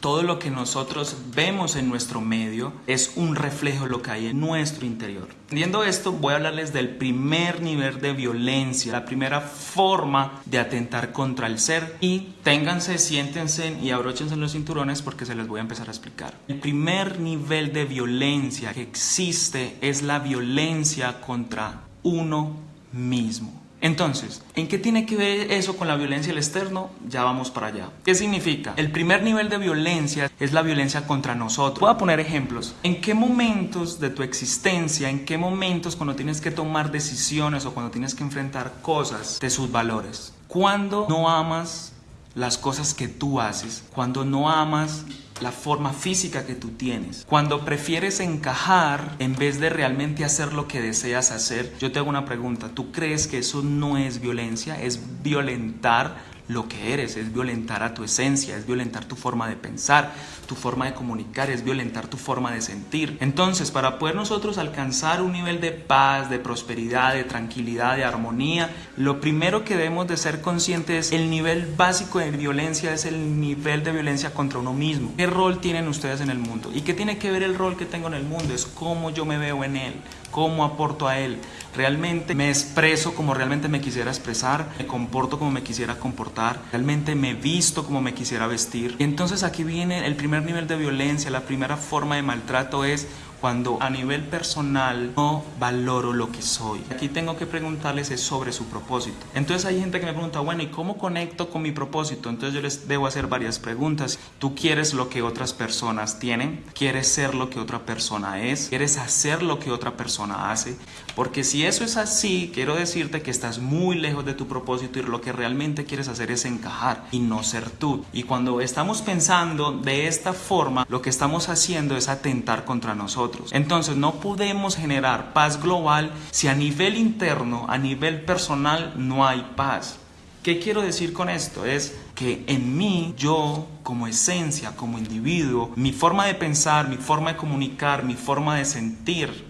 todo lo que nosotros vemos en nuestro medio es un reflejo de lo que hay en nuestro interior. Viendo esto, voy a hablarles del primer nivel de violencia, la primera forma de atentar contra el ser. Y ténganse, siéntense y abróchense los cinturones porque se les voy a empezar a explicar. El primer nivel de violencia que existe es la violencia contra uno mismo. Entonces, ¿en qué tiene que ver eso con la violencia del externo? Ya vamos para allá. ¿Qué significa? El primer nivel de violencia es la violencia contra nosotros. Voy a poner ejemplos. ¿En qué momentos de tu existencia, en qué momentos cuando tienes que tomar decisiones o cuando tienes que enfrentar cosas de sus valores? Cuando no amas las cosas que tú haces, cuando no amas la forma física que tú tienes. Cuando prefieres encajar en vez de realmente hacer lo que deseas hacer, yo te hago una pregunta, ¿tú crees que eso no es violencia? ¿Es violentar lo que eres, es violentar a tu esencia, es violentar tu forma de pensar, tu forma de comunicar, es violentar tu forma de sentir. Entonces, para poder nosotros alcanzar un nivel de paz, de prosperidad, de tranquilidad, de armonía, lo primero que debemos de ser conscientes es el nivel básico de violencia, es el nivel de violencia contra uno mismo. ¿Qué rol tienen ustedes en el mundo? ¿Y qué tiene que ver el rol que tengo en el mundo? Es cómo yo me veo en él, cómo aporto a él. Realmente me expreso como realmente me quisiera expresar, me comporto como me quisiera comportar, realmente me visto como me quisiera vestir. Y entonces aquí viene el primer nivel de violencia, la primera forma de maltrato es cuando a nivel personal no valoro lo que soy. Aquí tengo que preguntarles es sobre su propósito. Entonces hay gente que me pregunta, bueno, ¿y cómo conecto con mi propósito? Entonces yo les debo hacer varias preguntas. ¿Tú quieres lo que otras personas tienen? ¿Quieres ser lo que otra persona es? ¿Quieres hacer lo que otra persona hace? Porque si eso es así, quiero decirte que estás muy lejos de tu propósito y lo que realmente quieres hacer es encajar y no ser tú. Y cuando estamos pensando de esta forma, lo que estamos haciendo es atentar contra nosotros. Entonces no podemos generar paz global si a nivel interno, a nivel personal, no hay paz. ¿Qué quiero decir con esto? Es que en mí, yo como esencia, como individuo, mi forma de pensar, mi forma de comunicar, mi forma de sentir,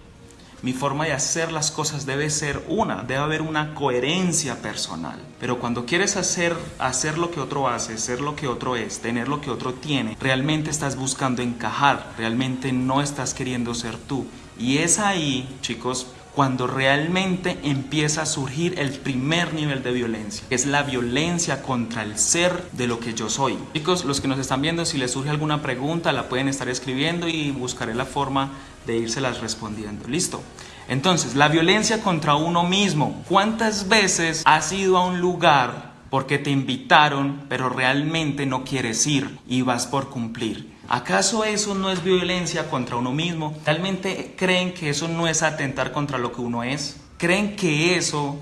mi forma de hacer las cosas debe ser una, debe haber una coherencia personal. Pero cuando quieres hacer, hacer lo que otro hace, ser lo que otro es, tener lo que otro tiene, realmente estás buscando encajar, realmente no estás queriendo ser tú. Y es ahí, chicos, cuando realmente empieza a surgir el primer nivel de violencia, que es la violencia contra el ser de lo que yo soy. Chicos, los que nos están viendo, si les surge alguna pregunta, la pueden estar escribiendo y buscaré la forma de írselas respondiendo. ¿Listo? Entonces, la violencia contra uno mismo. ¿Cuántas veces has ido a un lugar porque te invitaron, pero realmente no quieres ir y vas por cumplir? ¿Acaso eso no es violencia contra uno mismo? ¿Realmente creen que eso no es atentar contra lo que uno es? ¿Creen que eso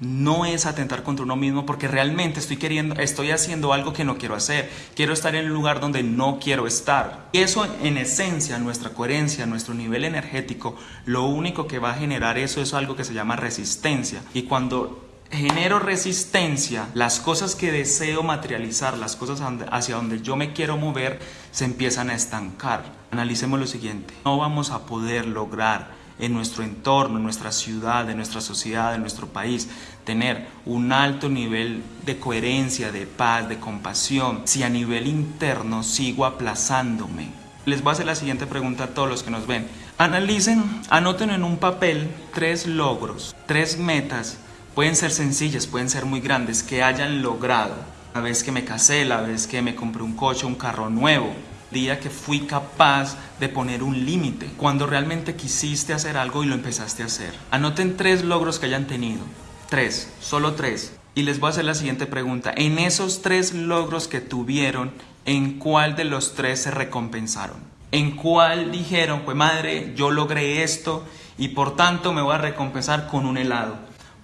no es atentar contra uno mismo porque realmente estoy queriendo, estoy haciendo algo que no quiero hacer. Quiero estar en un lugar donde no quiero estar. Y eso en esencia, nuestra coherencia, nuestro nivel energético, lo único que va a generar eso es algo que se llama resistencia. Y cuando genero resistencia, las cosas que deseo materializar, las cosas hacia donde yo me quiero mover, se empiezan a estancar. Analicemos lo siguiente. No vamos a poder lograr en nuestro entorno, en nuestra ciudad, en nuestra sociedad, en nuestro país, tener un alto nivel de coherencia, de paz, de compasión, si a nivel interno sigo aplazándome. Les voy a hacer la siguiente pregunta a todos los que nos ven. Analicen, anoten en un papel tres logros, tres metas, pueden ser sencillas, pueden ser muy grandes, que hayan logrado. La vez que me casé, la vez que me compré un coche, un carro nuevo, día que fui capaz de poner un límite, cuando realmente quisiste hacer algo y lo empezaste a hacer. Anoten tres logros que hayan tenido. Tres, solo tres. Y les voy a hacer la siguiente pregunta. En esos tres logros que tuvieron, ¿en cuál de los tres se recompensaron? ¿En cuál dijeron, pues madre, yo logré esto y por tanto me voy a recompensar con un helado?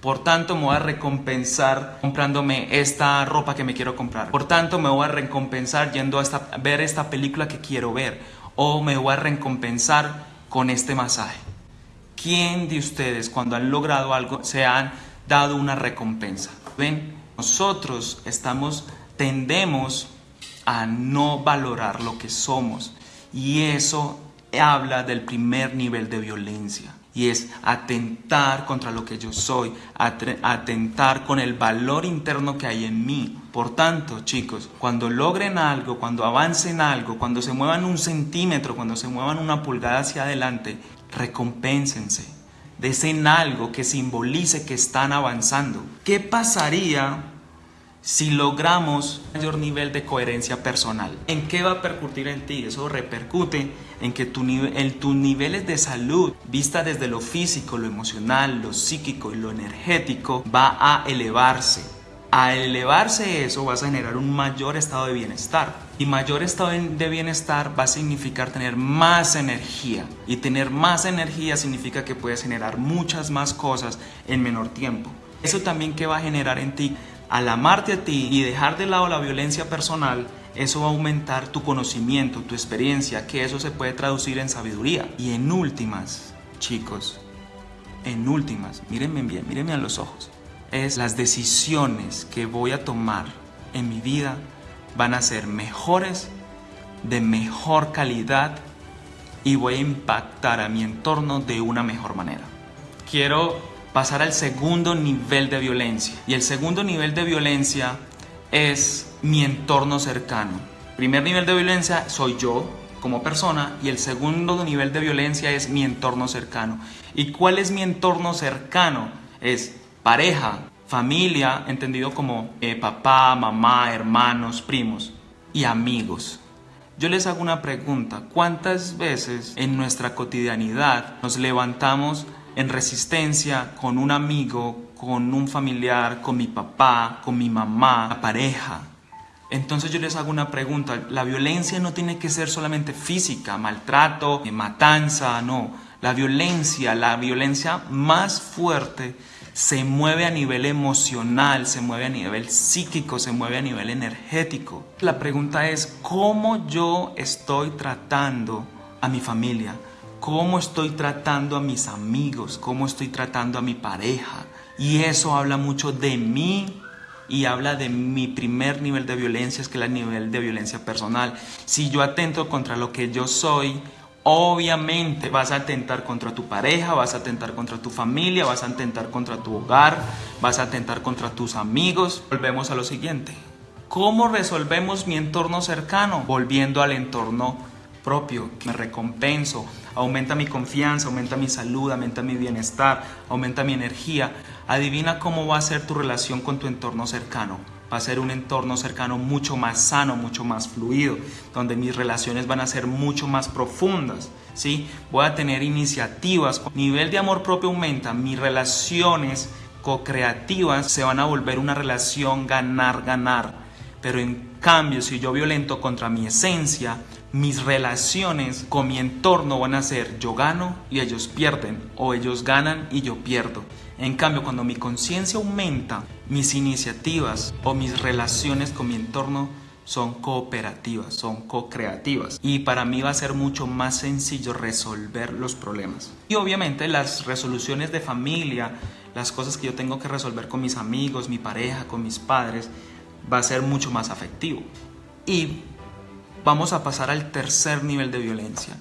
Por tanto, me voy a recompensar comprándome esta ropa que me quiero comprar. Por tanto, me voy a recompensar yendo a, ver esta película que quiero ver. O me voy a recompensar con este masaje. ¿Quién de ustedes cuando han logrado algo se han dado una recompensa? Ven, nosotros estamos, tendemos a no valorar lo que somos. Y eso habla del primer nivel de violencia. Y es atentar contra lo que yo soy, atentar con el valor interno que hay en mí. Por tanto, chicos, cuando logren algo, cuando avancen algo, cuando se muevan un centímetro, cuando se muevan una pulgada hacia adelante, recompénsense. Desen algo que simbolice que están avanzando. ¿Qué pasaría si logramos mayor nivel de coherencia personal. ¿En qué va a percutir en ti? Eso repercute en que tu en tus niveles de salud, vista desde lo físico, lo emocional, lo psíquico y lo energético, va a elevarse. A elevarse eso vas a generar un mayor estado de bienestar. Y mayor estado de bienestar va a significar tener más energía. Y tener más energía significa que puedes generar muchas más cosas en menor tiempo. Eso también que va a generar en ti al amarte a ti y dejar de lado la violencia personal, eso va a aumentar tu conocimiento, tu experiencia, que eso se puede traducir en sabiduría. Y en últimas, chicos, en últimas, mírenme bien, mírenme a los ojos, es las decisiones que voy a tomar en mi vida van a ser mejores, de mejor calidad y voy a impactar a mi entorno de una mejor manera. Quiero pasar al segundo nivel de violencia. Y el segundo nivel de violencia es mi entorno cercano. Primer nivel de violencia soy yo como persona y el segundo nivel de violencia es mi entorno cercano. ¿Y cuál es mi entorno cercano? Es pareja, familia, entendido como eh, papá, mamá, hermanos, primos y amigos. Yo les hago una pregunta, ¿cuántas veces en nuestra cotidianidad nos levantamos en resistencia con un amigo, con un familiar, con mi papá, con mi mamá, la pareja. Entonces yo les hago una pregunta, la violencia no tiene que ser solamente física, maltrato, matanza, no. La violencia, la violencia más fuerte se mueve a nivel emocional, se mueve a nivel psíquico, se mueve a nivel energético. La pregunta es, ¿cómo yo estoy tratando a mi familia? Cómo estoy tratando a mis amigos, cómo estoy tratando a mi pareja. Y eso habla mucho de mí y habla de mi primer nivel de violencia, es que es el nivel de violencia personal. Si yo atento contra lo que yo soy, obviamente vas a atentar contra tu pareja, vas a atentar contra tu familia, vas a atentar contra tu hogar, vas a atentar contra tus amigos. Volvemos a lo siguiente. ¿Cómo resolvemos mi entorno cercano? Volviendo al entorno propio, me recompenso, aumenta mi confianza, aumenta mi salud, aumenta mi bienestar, aumenta mi energía. Adivina cómo va a ser tu relación con tu entorno cercano. Va a ser un entorno cercano mucho más sano, mucho más fluido, donde mis relaciones van a ser mucho más profundas. ¿sí? Voy a tener iniciativas, nivel de amor propio aumenta, mis relaciones co-creativas se van a volver una relación ganar-ganar. Pero en cambio, si yo violento contra mi esencia, mis relaciones con mi entorno van a ser yo gano y ellos pierden o ellos ganan y yo pierdo. En cambio, cuando mi conciencia aumenta, mis iniciativas o mis relaciones con mi entorno son cooperativas, son co-creativas. Y para mí va a ser mucho más sencillo resolver los problemas. Y obviamente las resoluciones de familia, las cosas que yo tengo que resolver con mis amigos, mi pareja, con mis padres, va a ser mucho más afectivo. Y vamos a pasar al tercer nivel de violencia.